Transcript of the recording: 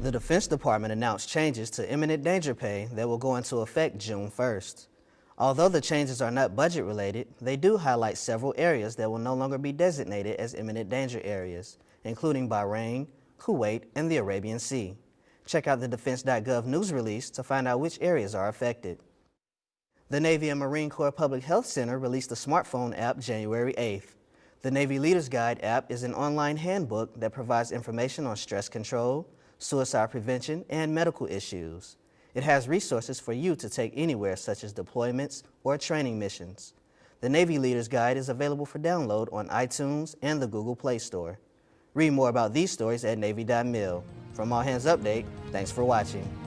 The Defense Department announced changes to imminent danger pay that will go into effect June 1st. Although the changes are not budget related, they do highlight several areas that will no longer be designated as imminent danger areas, including Bahrain, Kuwait, and the Arabian Sea. Check out the defense.gov news release to find out which areas are affected. The Navy and Marine Corps Public Health Center released a smartphone app January 8th. The Navy Leaders Guide app is an online handbook that provides information on stress control, suicide prevention, and medical issues. It has resources for you to take anywhere such as deployments or training missions. The Navy Leaders Guide is available for download on iTunes and the Google Play Store. Read more about these stories at Navy.mil. From All Hands Update, thanks for watching.